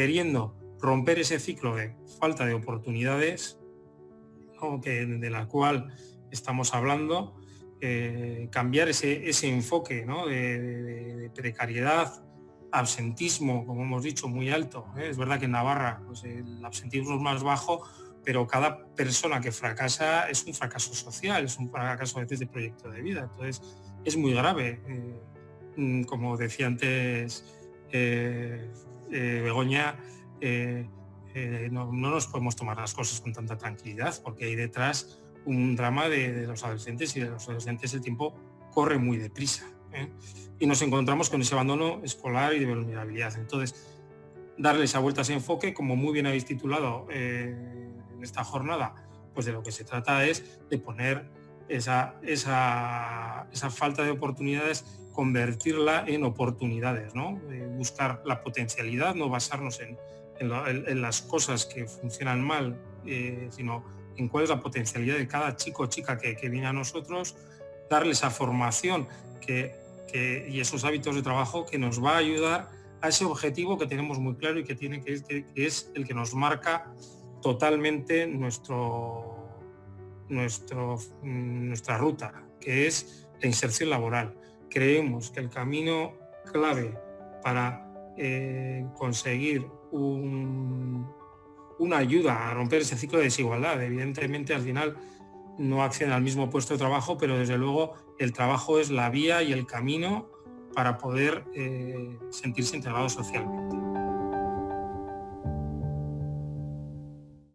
queriendo romper ese ciclo de falta de oportunidades, de la cual estamos hablando, eh, cambiar ese, enfoque de, precariedad, absentismo, como hemos dicho, muy alto. ¿eh? Es verdad que en Navarra pues, el absentismo es más bajo, pero cada persona que fracasa es un fracaso social, es un fracaso a veces de proyecto de vida. Entonces es muy grave. Eh, mm, como decía antes Begoña, no, no, nos podemos tomar las cosas con tanta tranquilidad porque hay detrás un drama de, los adolescentes y de los adolescentes el tiempo corre muy deprisa. ¿eh? Y nos encontramos con ese abandono escolar y de vulnerabilidad. Entonces, darle esa vuelta a ese enfoque, como muy bien habéis titulado eh, en esta jornada, pues de lo que se trata es de poner esa, esa, falta de oportunidades, convertirla en oportunidades, ¿no? buscar la potencialidad, no basarnos en, las cosas que funcionan mal, eh, sino en cuál es la potencialidad de cada chico o chica que, viene a nosotros, darle esa formación que, y esos hábitos de trabajo que nos va a ayudar a ese objetivo que tenemos muy claro y que, tiene, que, es el que nos marca totalmente nuestro, nuestro, nuestra ruta, que es la inserción laboral. Creemos que el camino clave para eh, conseguir un, una ayuda a romper ese ciclo de desigualdad. Evidentemente al final no acceden al mismo puesto de trabajo, pero desde luego el trabajo es la vía y el camino para poder eh, sentirse integrado socialmente.